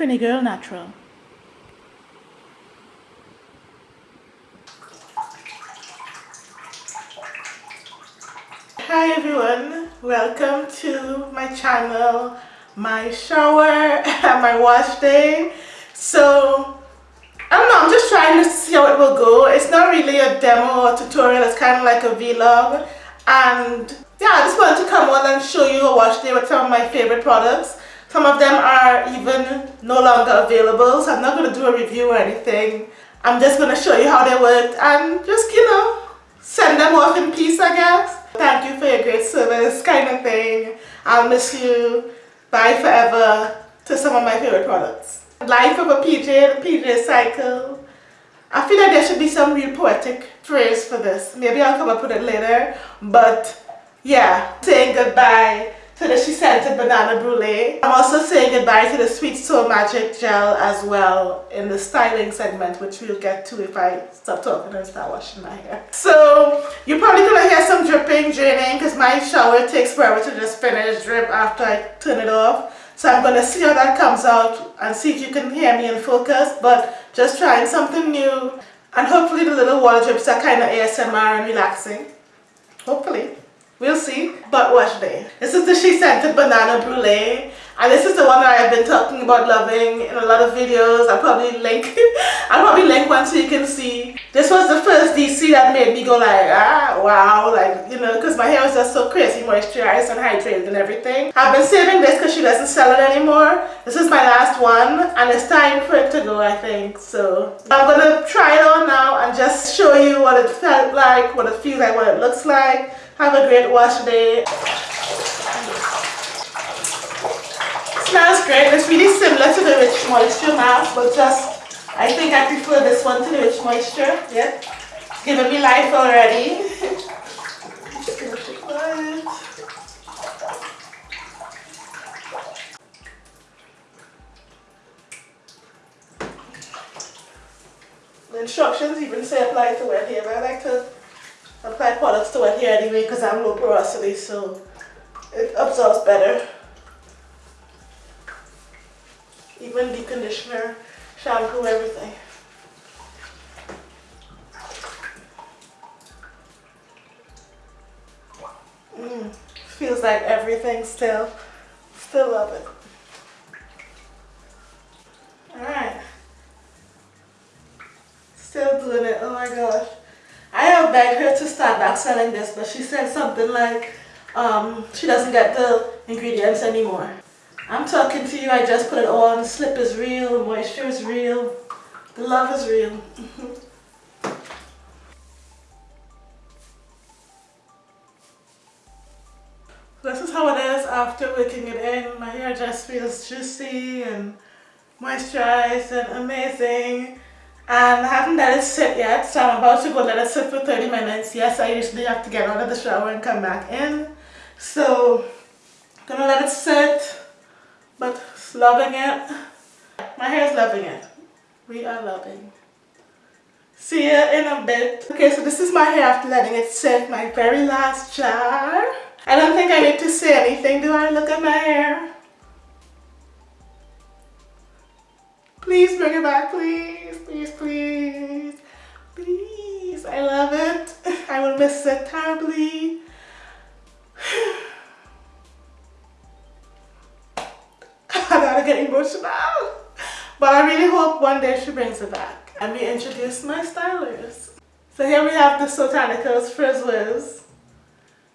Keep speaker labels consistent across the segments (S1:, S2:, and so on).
S1: Trini Girl Natural. Hi everyone, welcome to my channel, my shower and my wash day. So, I don't know, I'm just trying to see how it will go. It's not really a demo or tutorial, it's kind of like a vlog. And yeah, I just wanted to come on and show you a wash day with some of my favorite products. Some of them are even no longer available, so I'm not going to do a review or anything. I'm just going to show you how they worked and just, you know, send them off in peace, I guess. Thank you for your great service kind of thing. I'll miss you. Bye forever to some of my favorite products. Life of a PJ, the PJ cycle. I feel like there should be some real poetic phrase for this. Maybe I'll come up with it later. But yeah, saying goodbye to the SheScentIt Banana Brulee. I'm also saying goodbye to the Sweet Soul Magic Gel as well in the styling segment, which we'll get to if I stop talking and start washing my hair. So you're probably gonna hear some dripping, draining, because my shower takes forever to just finish drip after I turn it off. So I'm gonna see how that comes out and see if you can hear me in focus, but just trying something new. And hopefully the little water drips are kind of ASMR and relaxing. Hopefully. We'll see. But wash day. This is the SheScentIt Banana Brulee. And this is the one that I've been talking about loving in a lot of videos. I'll probably link I'll probably link one so you can see. This was the first DC that made me go like, ah, wow, like, you know, because my hair was just so crazy moisturized and hydrated and everything. I've been saving this because she doesn't sell it anymore. This is my last one and it's time for it to go, I think. So I'm going to try it on now and just show you what it felt like, what it feels like, what it looks like. Have a great wash day. Smells great. It's really similar to the Rich Moisture mask, but just, I think I prefer this one to the Rich Moisture. Yeah. Giving me life already. The instructions even say apply to wet hair, but I like to apply products to wet here anyway because I'm low porosity so it absorbs better. Even the conditioner, shampoo, everything. Mm, feels like everything still, still love it. Alright. Still doing it, oh my gosh. I have begged her to start back selling this, but she said something like um, she doesn't get the ingredients anymore. I'm talking to you, I just put it on. Slip is real, moisture is real, the love is real. this is how it is after wicking it in. My hair just feels juicy and moisturized and amazing and I haven't let it sit yet so I'm about to go let it sit for 30 minutes. Yes I usually have to get out of the shower and come back in. So gonna let it sit but loving it. My hair is loving it. We are loving. See you in a bit. Okay so this is my hair after letting it sit my very last jar. I don't think I need to say anything do I? Look at my hair Please bring it back, please, please, please, please. I love it. I will miss it terribly. I gotta get emotional. But I really hope one day she brings it back. Let me introduce my stylers. So here we have the Soultanicals Frizz Wiz,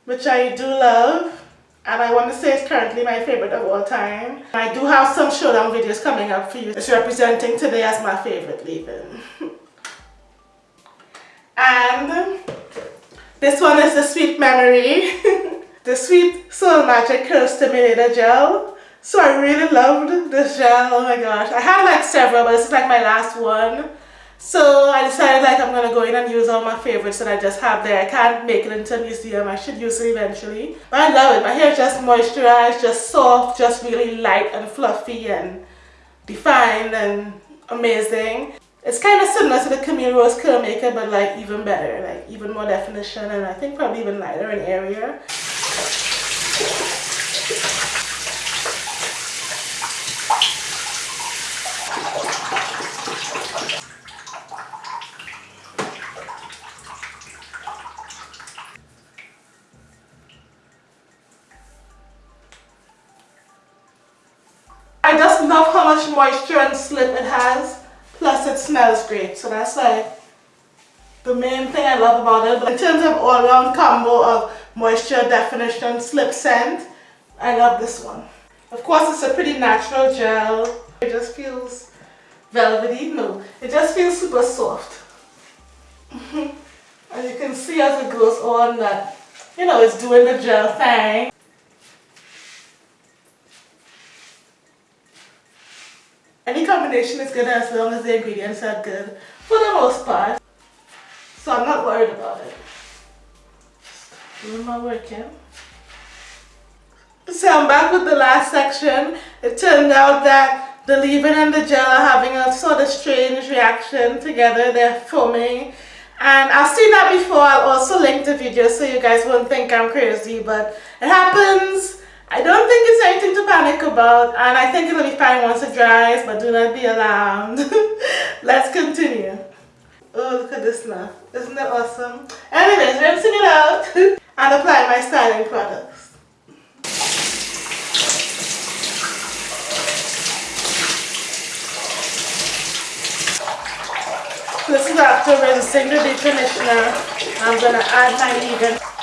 S1: which I do love and I want to say it's currently my favorite of all time. I do have some showdown videos coming up for you. It's representing today as my favorite leave-in. and this one is the Sweet Memory, the Sweet Soul Magic Curl Stimulator Gel. So I really loved this gel, oh my gosh. I had like several, but this is like my last one. So I decided like I'm to go in and use all my favorites that I just have there. I can't make it into a museum. I should use it eventually. But I love it. My hair is just moisturized, just soft, just really light and fluffy and defined and amazing. It's kind of similar to the Camille Rose Curl Maker but like even better, like even more definition and I think probably even lighter in area. Moisture and slip it has. Plus it smells great. So that's like the main thing I love about it. But in terms of all-round combo of moisture, definition, slip scent, I love this one. Of course it's a pretty natural gel. It just feels velvety. No, it just feels super soft. and you can see as it goes on that, you know, it's doing the gel thing. Any combination is good as long as the ingredients are good for the most part. So I'm not worried about it. Doing my work here. So I'm back with the last section. It turned out that the leave-in and the gel are having a sort of strange reaction together. They're foaming. And I've seen that before. I'll also link the video so you guys won't think I'm crazy. But it happens. I don't think it's anything to panic about. And I think it'll be fine once it dries. But do not be alarmed. Let's continue. Oh, look at this now. Isn't that awesome? Anyways, rinsing it out and apply my styling products. This is after rinsing the deep conditioner. I'm to add my leave-in.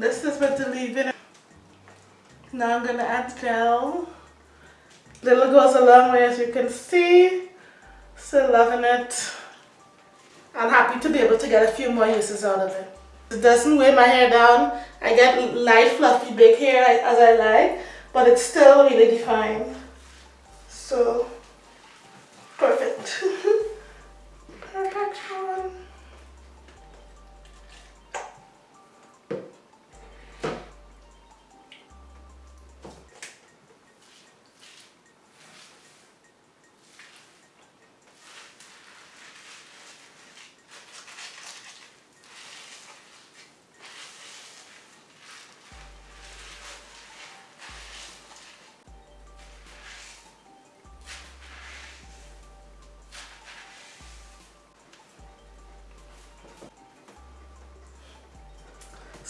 S1: This is what to leave in. Now I'm gonna add gel. Little goes a long way as you can see. Still loving it. I'm happy to be able to get a few more uses out of it. It doesn't weigh my hair down. I get light fluffy big hair as I like, but it's still really defined.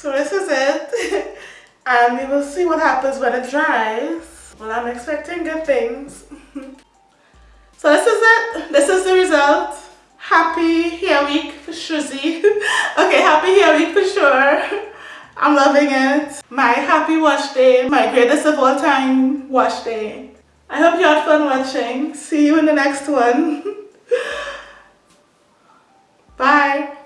S1: So this is it. and we will see what happens when it dries. Well, I'm expecting good things. so this is it. This is the result. Happy hair week for Shrizzy. okay, happy hair week for sure. I'm loving it. My happy wash day. My greatest of all time wash day. I hope you had fun watching. See you in the next one. Bye.